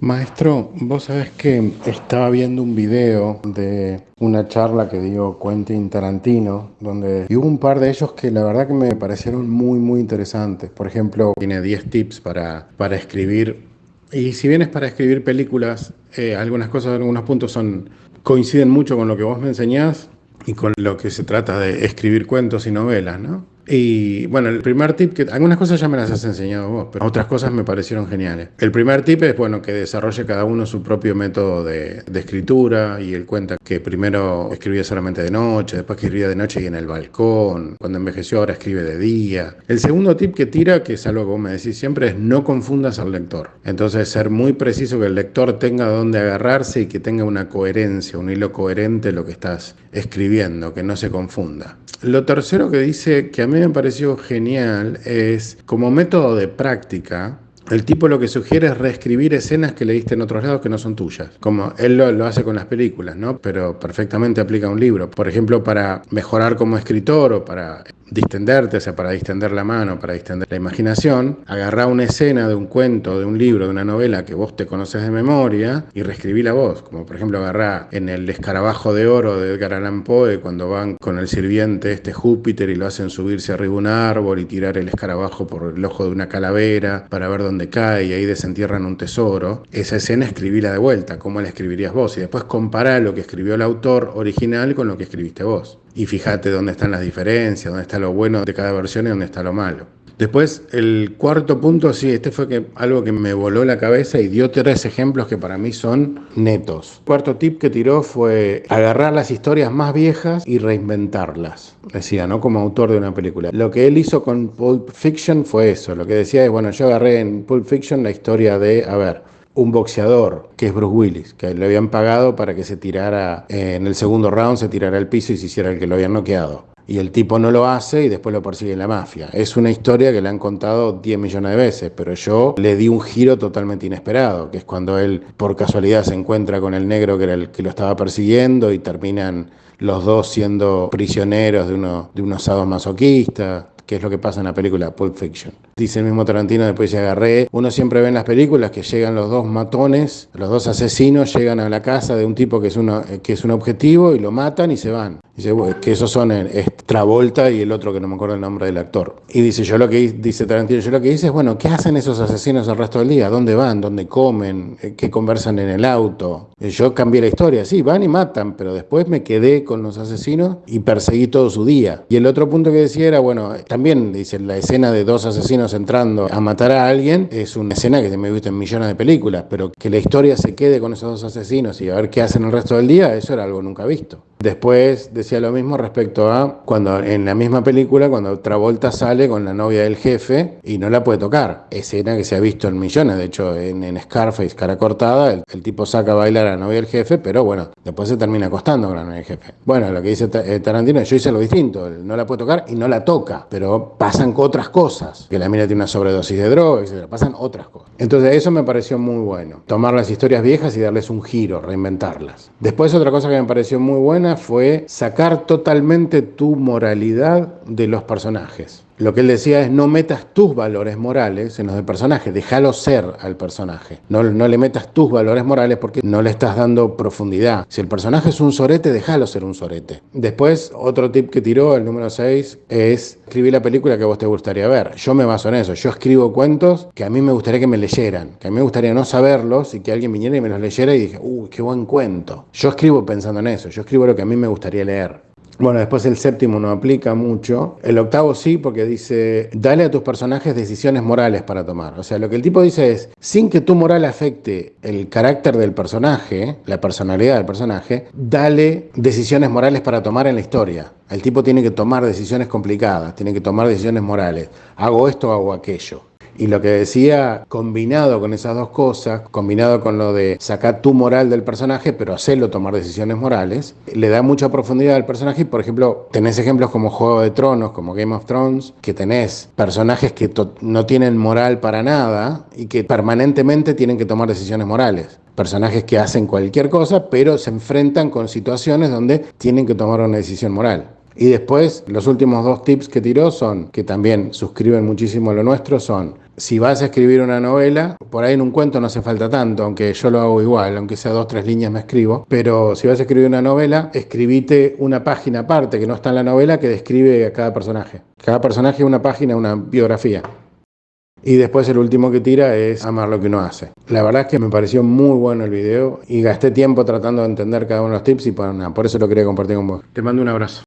Maestro, vos sabés que estaba viendo un video de una charla que dio Quentin Tarantino, donde y hubo un par de ellos que la verdad que me parecieron muy, muy interesantes. Por ejemplo, tiene 10 tips para, para escribir. Y si bien es para escribir películas, eh, algunas cosas, algunos puntos son, coinciden mucho con lo que vos me enseñás y con lo que se trata de escribir cuentos y novelas, ¿no? Y bueno, el primer tip, que algunas cosas ya me las has enseñado vos, pero otras cosas me parecieron geniales. El primer tip es, bueno, que desarrolle cada uno su propio método de, escritura y él cuenta que primero escribía solamente de noche, después escribía de noche y en el balcón, cuando envejeció ahora escribe de día. El segundo tip que tira, que es algo que vos me decís siempre, es no confundas al lector. Entonces, ser muy preciso que el lector tenga dónde agarrarse y que tenga una coherencia, un hilo coherente lo que estás escribiendo, que no se confunda. Lo tercero que dice que a mí me pareció genial es como método de práctica, el tipo lo que sugiere es reescribir escenas que leíste en otros lados que no son tuyas. Como él lo, lo, hace con las películas, ¿no? Pero perfectamente aplica un libro. Por ejemplo, para mejorar como escritor o para distenderte, o sea, para distender la mano, para distender la imaginación, agarrá una escena de un cuento, de un libro, de una novela que vos te conoces de memoria y reescribí la voz. Como por ejemplo agarrá en el escarabajo de oro de Edgar Allan Poe cuando van con el sirviente este Júpiter y lo hacen subirse arriba un árbol y tirar el escarabajo por el ojo de una calavera para ver dónde cae y ahí desentierran un tesoro. Esa escena escribíla de vuelta, ¿cómo la escribirías vos? Y después compará lo que escribió el autor original con lo que escribiste vos y fíjate dónde están las diferencias, dónde está lo bueno de cada versión y dónde está lo malo. Después, el cuarto punto, sí, este fue que, algo que me voló la cabeza y dio tres ejemplos que para mí son netos. cuarto tip que tiró fue agarrar las historias más viejas y reinventarlas. Decía, ¿no? Como autor de una película. Lo que él hizo con Pulp Fiction fue eso. Lo que decía es, bueno, yo agarré en Pulp Fiction la historia de, a ver, un boxeador, que es Bruce Willis, que le habían pagado para que se tirara eh, en el segundo round, se tirara al piso y se hiciera el que lo habían noqueado. Y el tipo no lo hace y después lo persigue la mafia. Es una historia que le han contado 10 millones de veces, pero yo le di un giro totalmente inesperado, que es cuando él por casualidad se encuentra con el negro que era el que lo estaba persiguiendo y terminan los dos siendo prisioneros de, uno, de unos sadomasoquistas que es lo que pasa en la película Pulp Fiction. Dice el mismo Tarantino, después se agarré, uno siempre ve en las películas que llegan los dos matones, los dos asesinos llegan a la casa de un tipo que es, uno, que es un objetivo y lo matan y se van. Dice, que esos son el, Travolta y el otro que no me acuerdo el nombre del actor. Y dice, yo lo que dice Tarantino, yo lo que dice es, bueno, ¿qué hacen esos asesinos el resto del día? ¿Dónde van? ¿Dónde comen? Eh, ¿Qué conversan en el auto? Eh, yo cambié la historia, sí, van y matan, pero después me quedé con los asesinos y perseguí todo su día. Y el otro punto que decía era, bueno, también dice, la escena de dos asesinos entrando a matar a alguien es una escena que me he visto en millones de películas, pero que la historia se quede con esos dos asesinos y a ver qué hacen el resto del día, eso era algo nunca visto. Después decía lo mismo respecto a cuando en la misma película, cuando Travolta sale con la novia del jefe y no la puede tocar. Escena que se ha visto en millones, de hecho en, Scarface, cara cortada, el, tipo saca a bailar a la novia del jefe, pero bueno, después se termina acostando con la novia del jefe. Bueno, lo que dice eh, Tarantino, yo hice lo distinto, no la puede tocar y no la toca, pero pasan otras cosas, que la mina tiene una sobredosis de droga, etc. Pasan otras cosas. Entonces eso me pareció muy bueno, tomar las historias viejas y darles un giro, reinventarlas. Después otra cosa que me pareció muy buena, fue sacar totalmente tu moralidad de los personajes. Lo que él decía es no metas tus valores morales en los del personaje, déjalo ser al personaje. No, no le metas tus valores morales porque no le estás dando profundidad. Si el personaje es un sorete, déjalo ser un sorete. Después, otro tip que tiró, el número 6, es escribir la película que vos te gustaría ver. Yo me baso en eso. Yo escribo cuentos que a mí me gustaría que me leyeran, que a mí me gustaría no saberlos y que alguien viniera y me los leyera y dije, uy, qué buen cuento. Yo escribo pensando en eso. Yo escribo lo que a mí me gustaría leer. Bueno, después el séptimo no aplica mucho. El octavo sí, porque dice, dale a tus personajes decisiones morales para tomar. O sea, lo que el tipo dice es, sin que tu moral afecte el carácter del personaje, la personalidad del personaje, dale decisiones morales para tomar en la historia. El tipo tiene que tomar decisiones complicadas, tiene que tomar decisiones morales. Hago esto, hago aquello. Y lo que decía, combinado con esas dos cosas, combinado con lo de sacar tu moral del personaje, pero hacerlo tomar decisiones morales, le da mucha profundidad al personaje. Y, por ejemplo, tenés ejemplos como Juego de Tronos, como Game of Thrones, que tenés personajes que no tienen moral para nada y que permanentemente tienen que tomar decisiones morales personajes que hacen cualquier cosa, pero se enfrentan con situaciones donde tienen que tomar una decisión moral. Y después, los últimos dos tips que tiró son, que también suscriben muchísimo lo nuestro, son si vas a escribir una novela, por ahí en un cuento no hace falta tanto, aunque yo lo hago igual, aunque sea dos, tres líneas me escribo, pero si vas a escribir una novela, escribite una página aparte que no está en la novela que describe a cada personaje. Cada personaje una página, una biografía. Y después el último que tira es amar lo que uno hace. La verdad es que me pareció muy bueno el video y gasté tiempo tratando de entender cada uno de los tips y por, por eso lo quería compartir con vos. Te mando un abrazo.